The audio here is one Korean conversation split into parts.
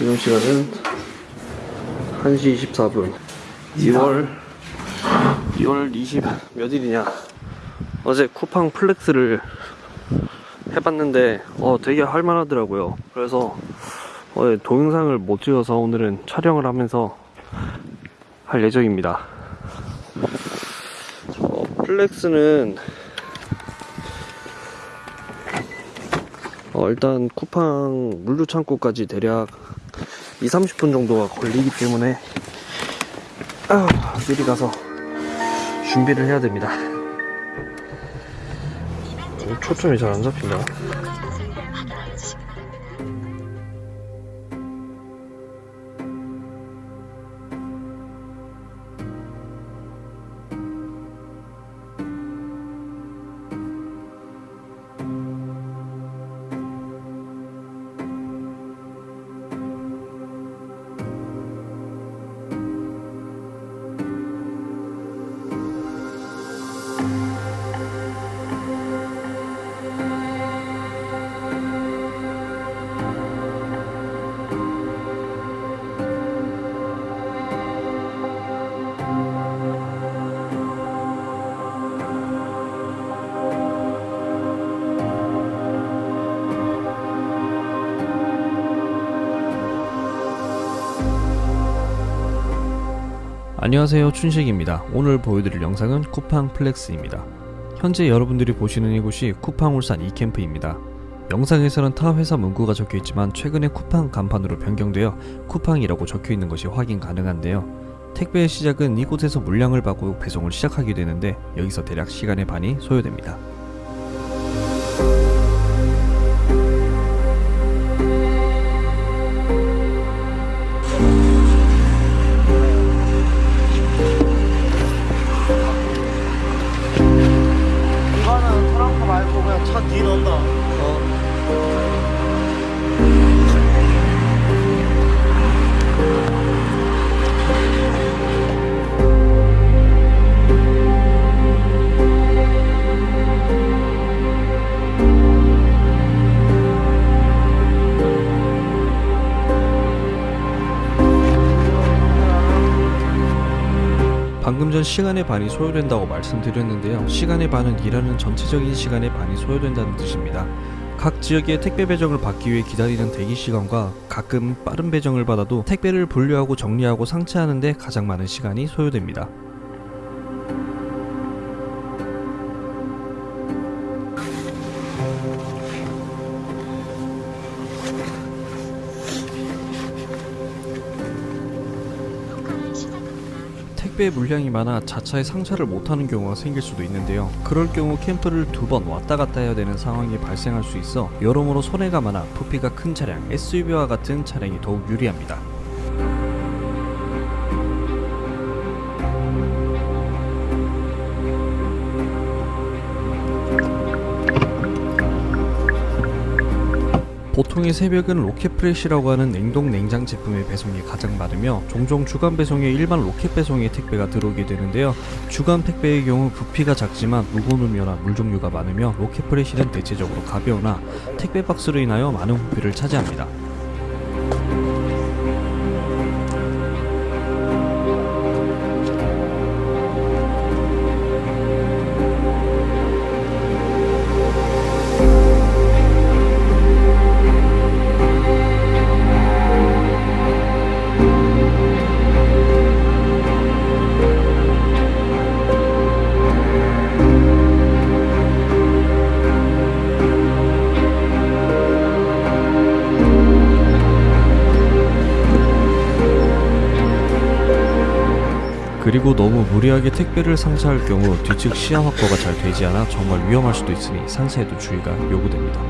지금 시간은 1시 24분. 2월 2월 20 몇일이냐? 어제 쿠팡 플렉스를 해봤는데 어 되게 할만하더라고요. 그래서 어제 동영상을 못 찍어서 오늘은 촬영을 하면서 할 예정입니다. 어, 플렉스는 어, 일단 쿠팡 물류 창고까지 대략 2, 30분 정도가 걸리기 때문에 아, 미리 가서 준비를 해야 됩니다. 어, 초점이 잘 안 잡힌다. 안녕하세요 춘식입니다. 오늘 보여드릴 영상은 쿠팡 플렉스입니다. 현재 여러분들이 보시는 이곳이 쿠팡 울산 이캠프입니다. 영상에서는 타 회사 문구가 적혀있지만 최근에 쿠팡 간판으로 변경되어 쿠팡이라고 적혀있는 것이 확인 가능한데요. 택배의 시작은 이곳에서 물량을 받고 배송을 시작하게 되는데 여기서 대략 시간의 반이 소요됩니다. 방금 전 시간의 반이 소요된다고 말씀드렸는데요. 시간의 반은 일하는 전체적인 시간의 반이 소요된다는 뜻입니다. 각 지역의 택배 배정을 받기 위해 기다리는 대기 시간과 가끔 빠른 배정을 받아도 택배를 분류하고 정리하고 상차하는데 가장 많은 시간이 소요됩니다. 택배 물량이 많아 자차에 상차를 못하는 경우가 생길 수도 있는데요. 그럴 경우 캠프를 두 번 왔다 갔다 해야 되는 상황이 발생할 수 있어 여러모로 손해가 많아 부피가 큰 차량, SUV와 같은 차량이 더욱 유리합니다. 보통의 새벽은 로켓프레시라고 하는 냉동 냉장 제품의 배송이 가장 많으며 종종 주간 배송에 일반 로켓 배송의 택배가 들어오게 되는데요. 주간 택배의 경우 부피가 작지만 무거운 음료나 물 종류가 많으며 로켓프레시는 대체적으로 가벼우나 택배 박스로 인하여 많은 부피를 차지합니다. 그리고 너무 무리하게 택배를 상차할 경우 뒤측 시야 확보가 잘 되지 않아 정말 위험할 수도 있으니 상차에도 주의가 요구됩니다.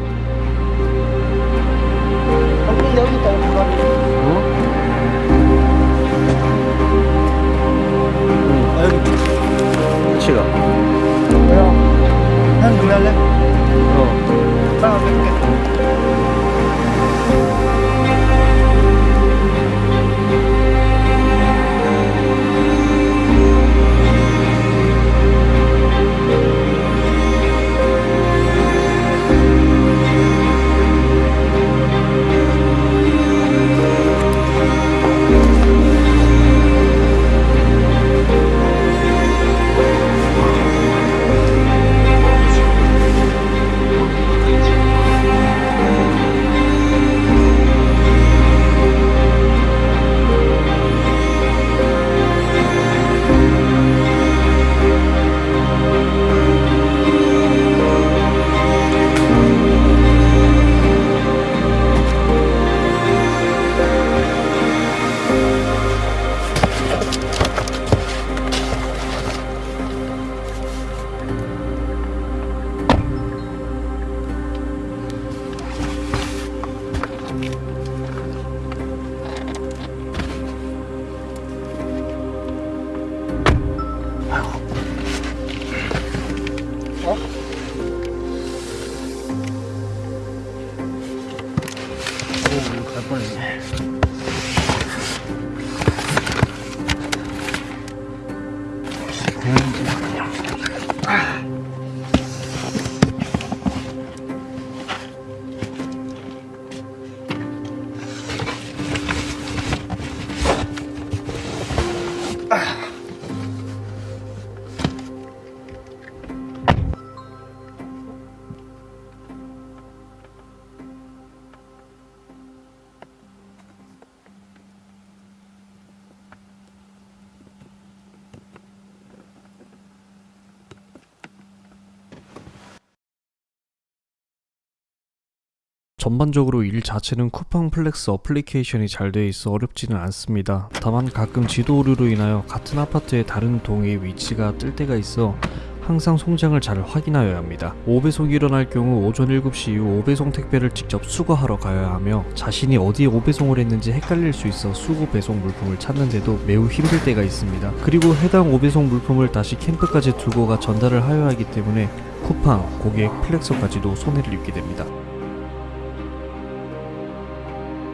전반적으로 일 자체는 쿠팡 플렉스 어플리케이션이 잘 되어 있어 어렵지는 않습니다. 다만 가끔 지도 오류로 인하여 같은 아파트의 다른 동의 위치가 뜰 때가 있어 항상 송장을 잘 확인하여야 합니다. 오배송이 일어날 경우 오전 7시 이후 오배송 택배를 직접 수거하러 가야 하며 자신이 어디에 오배송을 했는지 헷갈릴 수 있어 수거 배송 물품을 찾는데도 매우 힘들 때가 있습니다. 그리고 해당 오배송 물품을 다시 캠프까지 들고 가 전달을 하여야 하기 때문에 쿠팡, 고객, 플렉서까지도 손해를 입게 됩니다.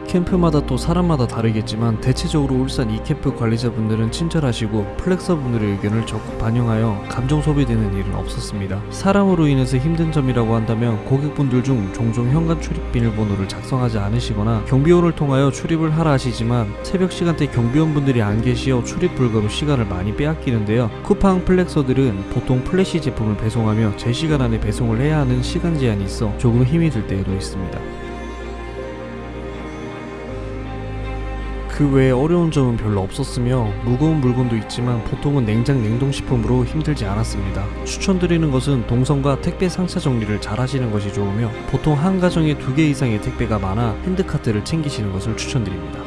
캠프마다 또 사람마다 다르겠지만 대체적으로 울산 이캠프 관리자분들은 친절하시고 플렉서분들의 의견을 적극 반영하여 감정 소비되는 일은 없었습니다. 사람으로 인해서 힘든 점이라고 한다면 고객분들 중 종종 현관 출입 비밀번호를 작성하지 않으시거나 경비원을 통하여 출입을 하라 하시지만 새벽 시간대 경비원분들이 안 계시어 출입 불가로 시간을 많이 빼앗기는데요. 쿠팡 플렉서들은 보통 fresh 제품을 배송하며 제 시간 안에 배송을 해야 하는 시간 제한이 있어 조금 힘이 들 때도 있습니다. 그 외에 어려운 점은 별로 없었으며 무거운 물건도 있지만 보통은 냉장 냉동식품으로 힘들지 않았습니다. 추천드리는 것은 동선과 택배 상차 정리를 잘 하시는 것이 좋으며 보통 한 가정에 두 개 이상의 택배가 많아 핸드카트를 챙기시는 것을 추천드립니다.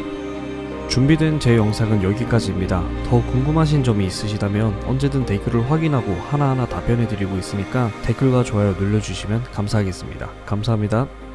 준비된 제 영상은 여기까지입니다. 더 궁금하신 점이 있으시다면 언제든 댓글을 확인하고 하나하나 답변해드리고 있으니까 댓글과 좋아요 눌러주시면 감사하겠습니다. 감사합니다.